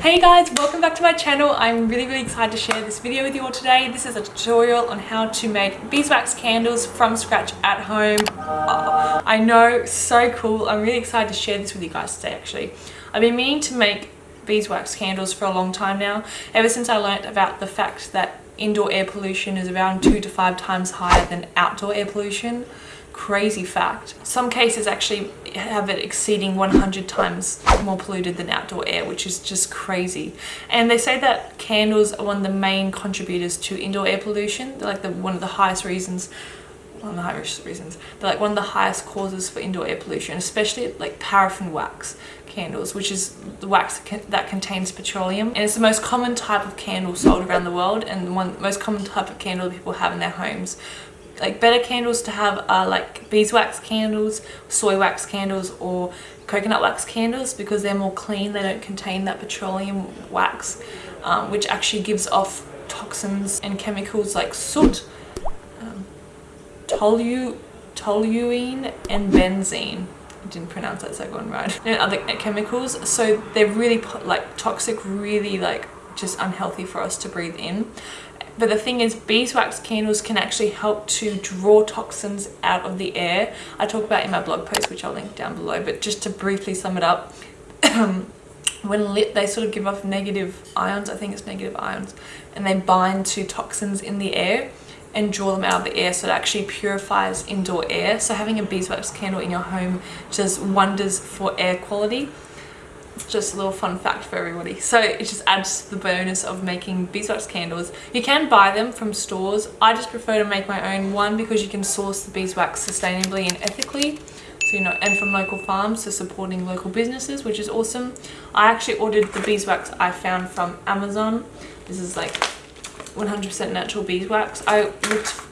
Hey guys, welcome back to my channel. I'm really really excited to share this video with you all today. This is a tutorial on how to make beeswax candles from scratch at home. Oh, I know, so cool. I'm really excited to share this with you guys today actually. I've been meaning to make beeswax candles for a long time now, ever since I learnt about the fact that indoor air pollution is around two to five times higher than outdoor air pollution crazy fact. Some cases actually have it exceeding 100 times more polluted than outdoor air, which is just crazy. And they say that candles are one of the main contributors to indoor air pollution. They're like the, one of the highest reasons one of the highest reasons. They're like one of the highest causes for indoor air pollution, especially like paraffin wax candles, which is the wax that contains petroleum. And it's the most common type of candle sold around the world and the one most common type of candle people have in their homes like better candles to have are like beeswax candles, soy wax candles or coconut wax candles because they're more clean, they don't contain that petroleum wax um, which actually gives off toxins and chemicals like soot, um, tolu, toluene and benzene. I didn't pronounce that second one right. And other chemicals so they're really like toxic, really like just unhealthy for us to breathe in but the thing is, beeswax candles can actually help to draw toxins out of the air. I talk about in my blog post, which I'll link down below, but just to briefly sum it up, when lit, they sort of give off negative ions, I think it's negative ions, and they bind to toxins in the air and draw them out of the air so it actually purifies indoor air. So having a beeswax candle in your home does wonders for air quality just a little fun fact for everybody. So it just adds to the bonus of making beeswax candles. You can buy them from stores. I just prefer to make my own one because you can source the beeswax sustainably and ethically. So you know and from local farms so supporting local businesses which is awesome. I actually ordered the beeswax i found from amazon. This is like 100% natural beeswax. I looked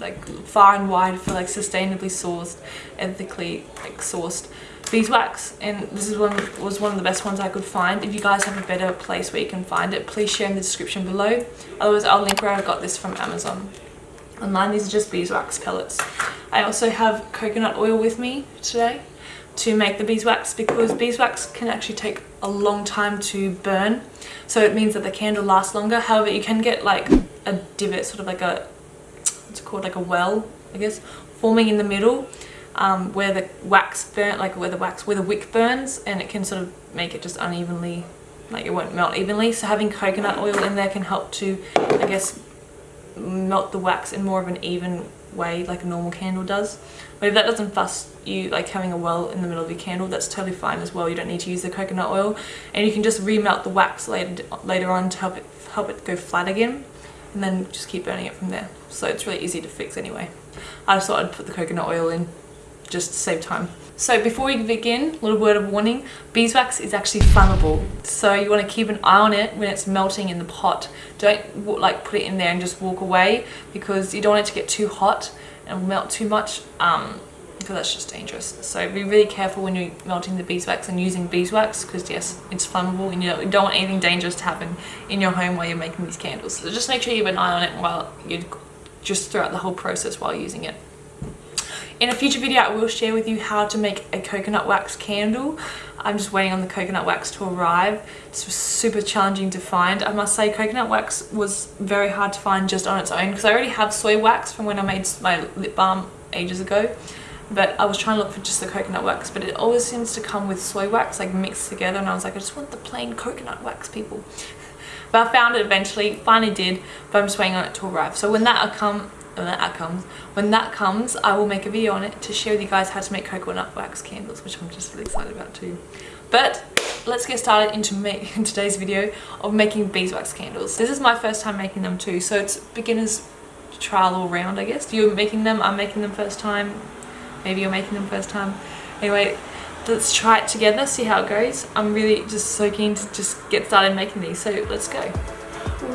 like far and wide for like sustainably sourced ethically like sourced beeswax and this is one was one of the best ones I could find. If you guys have a better place where you can find it please share in the description below. Otherwise I'll link where I got this from Amazon. Online these are just beeswax pellets. I also have coconut oil with me today to make the beeswax because beeswax can actually take a long time to burn. So it means that the candle lasts longer. However you can get like a divot sort of like a what's it called like a well I guess forming in the middle um, where the wax burn, like where the wax, where the wick burns and it can sort of make it just unevenly, like it won't melt evenly. So having coconut oil in there can help to, I guess, melt the wax in more of an even way like a normal candle does. But if that doesn't fuss you, like having a well in the middle of your candle, that's totally fine as well. You don't need to use the coconut oil and you can just remelt the wax later, later on to help it, help it go flat again and then just keep burning it from there. So it's really easy to fix anyway. I just thought I'd put the coconut oil in just to save time. So before we begin, a little word of warning, beeswax is actually flammable. So you want to keep an eye on it when it's melting in the pot. Don't like put it in there and just walk away because you don't want it to get too hot and melt too much um, because that's just dangerous. So be really careful when you're melting the beeswax and using beeswax because yes, it's flammable and you don't want anything dangerous to happen in your home while you're making these candles. So just make sure you have an eye on it while you just throughout the whole process while using it. In a future video, I will share with you how to make a coconut wax candle. I'm just waiting on the coconut wax to arrive. It's super challenging to find. I must say coconut wax was very hard to find just on its own because I already have soy wax from when I made my lip balm ages ago. But I was trying to look for just the coconut wax, but it always seems to come with soy wax like mixed together and I was like, I just want the plain coconut wax people. But I found it eventually, finally did, but I'm just waiting on it to arrive. So when that uh, come, when that comes. When that comes i will make a video on it to with you guys how to make coconut wax candles which i'm just really excited about too. But let's get started into make in today's video of making beeswax candles. This is my first time making them too so it's beginners trial all round i guess. You're making them i'm making them first time. Maybe you're making them first time. Anyway let's try it together see how it goes. I'm really just so keen to just get started making these so let's go.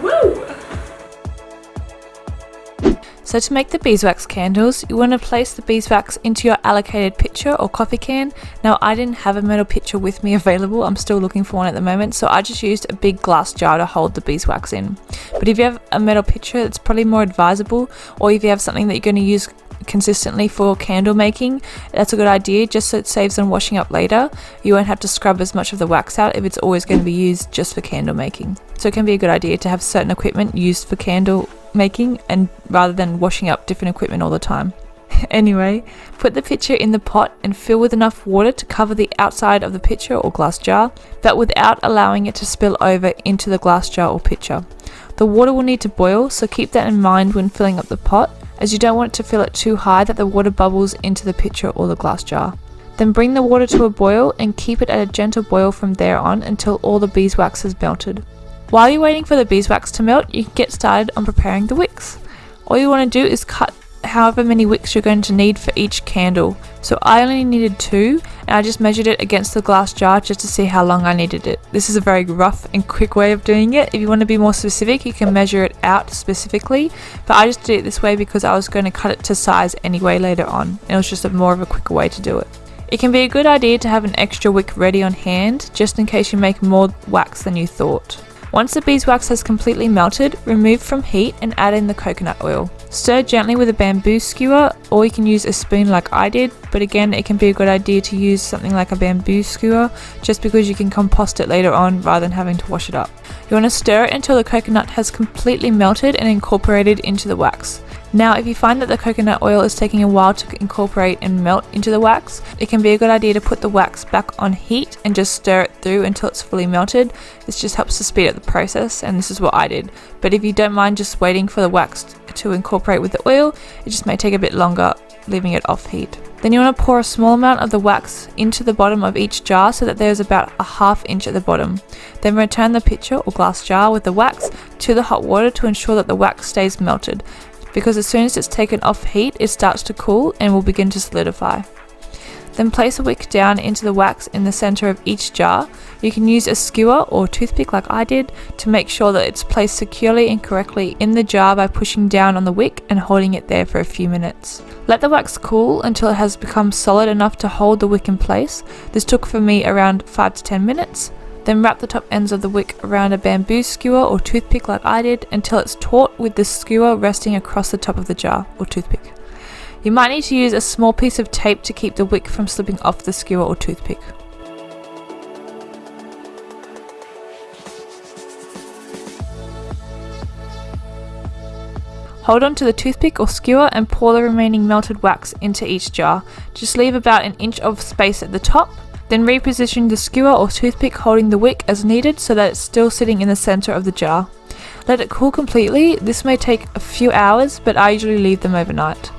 Woo! So to make the beeswax candles, you want to place the beeswax into your allocated pitcher or coffee can. Now I didn't have a metal pitcher with me available, I'm still looking for one at the moment, so I just used a big glass jar to hold the beeswax in. But if you have a metal pitcher, it's probably more advisable, or if you have something that you're going to use consistently for candle making, that's a good idea just so it saves on washing up later. You won't have to scrub as much of the wax out if it's always going to be used just for candle making. So it can be a good idea to have certain equipment used for candle making and rather than washing up different equipment all the time. anyway, put the pitcher in the pot and fill with enough water to cover the outside of the pitcher or glass jar, but without allowing it to spill over into the glass jar or pitcher. The water will need to boil, so keep that in mind when filling up the pot, as you don't want to fill it too high that the water bubbles into the pitcher or the glass jar. Then bring the water to a boil and keep it at a gentle boil from there on until all the beeswax has melted. While you're waiting for the beeswax to melt, you can get started on preparing the wicks. All you want to do is cut however many wicks you're going to need for each candle. So I only needed two and I just measured it against the glass jar just to see how long I needed it. This is a very rough and quick way of doing it. If you want to be more specific you can measure it out specifically but I just did it this way because I was going to cut it to size anyway later on. It was just a more of a quicker way to do it. It can be a good idea to have an extra wick ready on hand just in case you make more wax than you thought. Once the beeswax has completely melted, remove from heat and add in the coconut oil. Stir gently with a bamboo skewer or you can use a spoon like I did, but again it can be a good idea to use something like a bamboo skewer just because you can compost it later on rather than having to wash it up. You want to stir it until the coconut has completely melted and incorporated into the wax. Now if you find that the coconut oil is taking a while to incorporate and melt into the wax, it can be a good idea to put the wax back on heat and just stir it through until it's fully melted. This just helps to speed up the process and this is what I did. But if you don't mind just waiting for the wax to incorporate with the oil, it just may take a bit longer leaving it off heat. Then you want to pour a small amount of the wax into the bottom of each jar so that there's about a half inch at the bottom. Then return the pitcher or glass jar with the wax to the hot water to ensure that the wax stays melted because as soon as it's taken off heat it starts to cool and will begin to solidify. Then place a wick down into the wax in the center of each jar. You can use a skewer or toothpick like I did to make sure that it's placed securely and correctly in the jar by pushing down on the wick and holding it there for a few minutes. Let the wax cool until it has become solid enough to hold the wick in place. This took for me around 5 to 10 minutes. Then wrap the top ends of the wick around a bamboo skewer or toothpick like I did until it's taut with the skewer resting across the top of the jar or toothpick. You might need to use a small piece of tape to keep the wick from slipping off the skewer or toothpick. Hold on to the toothpick or skewer and pour the remaining melted wax into each jar. Just leave about an inch of space at the top then reposition the skewer or toothpick holding the wick as needed so that it's still sitting in the center of the jar. Let it cool completely, this may take a few hours but I usually leave them overnight.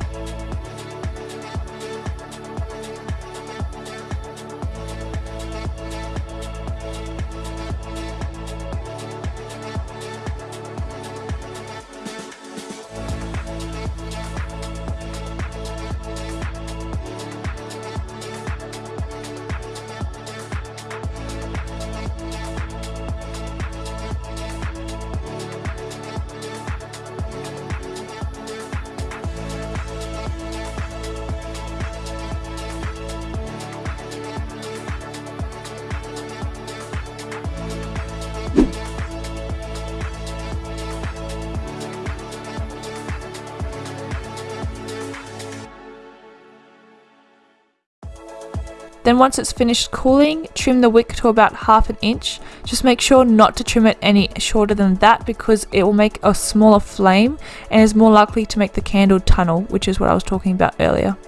Then once it's finished cooling, trim the wick to about half an inch. Just make sure not to trim it any shorter than that because it will make a smaller flame and is more likely to make the candle tunnel, which is what I was talking about earlier.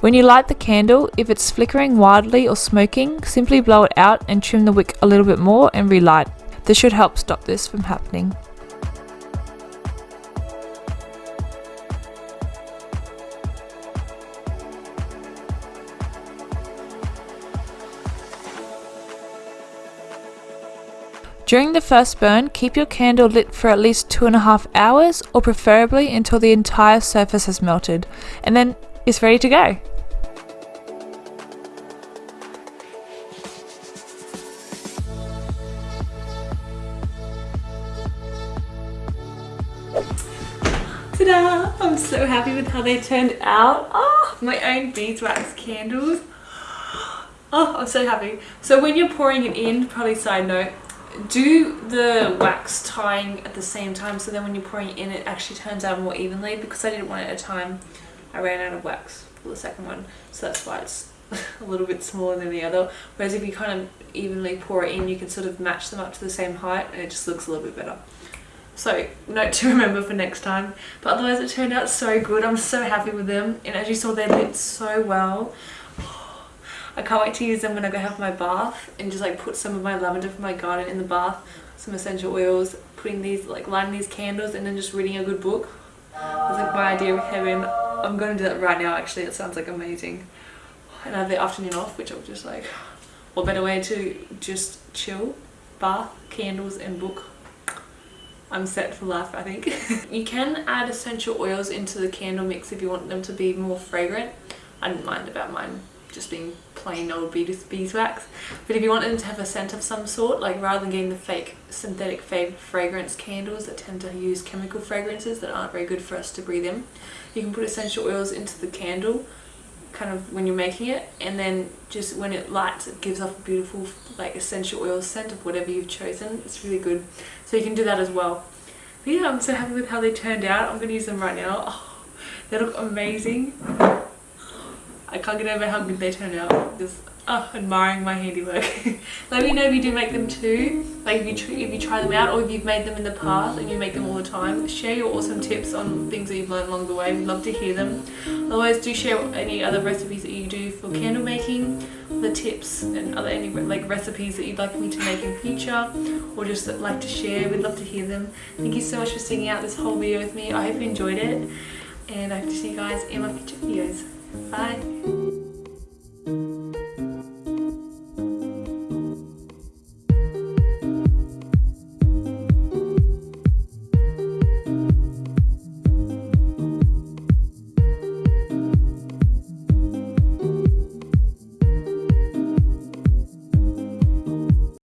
When you light the candle, if it's flickering wildly or smoking, simply blow it out and trim the wick a little bit more and relight. This should help stop this from happening. During the first burn, keep your candle lit for at least two and a half hours or preferably until the entire surface has melted and then it's ready to go. Ta-da! I'm so happy with how they turned out. Oh, my own beeswax candles. Oh, I'm so happy. So when you're pouring it in, probably side note, do the wax tying at the same time so then when you're pouring in it actually turns out more evenly. Because I did it one at a time I ran out of wax for the second one. So that's why it's a little bit smaller than the other. Whereas if you kind of evenly pour it in you can sort of match them up to the same height and it just looks a little bit better. So note to remember for next time. But otherwise it turned out so good. I'm so happy with them. And as you saw they lit so well I can't wait to use them when I go have my bath and just like put some of my lavender from my garden in the bath, some essential oils, putting these, like lighting these candles and then just reading a good book. It's like my idea of heaven. I'm to do that right now actually, it sounds like amazing. And I have the afternoon off which I'm just like, what better way to just chill, bath, candles and book. I'm set for life I think. you can add essential oils into the candle mix if you want them to be more fragrant. I didn't mind about mine just being plain old beeswax. But if you want them to have a scent of some sort, like rather than getting the fake synthetic fragrance candles that tend to use chemical fragrances that aren't very good for us to breathe in, you can put essential oils into the candle kind of when you're making it. And then just when it lights it gives off a beautiful like essential oil scent of whatever you've chosen. It's really good. So you can do that as well. But yeah I'm so happy with how they turned out. I'm going to use them right now. Oh, they look amazing I can't get over how good they turn out. Just admiring my handiwork. Let me know if you do make them too. Like if you, if you try them out or if you've made them in the past and you make them all the time. Share your awesome tips on things that you've learned along the way. We'd love to hear them. Otherwise do share any other recipes that you do for candle making, the tips and other any like recipes that you'd like me to make in future or just like to share. We'd love to hear them. Thank you so much for sticking out this whole video with me. I hope you enjoyed it and I hope to see you guys in my future videos. Bye.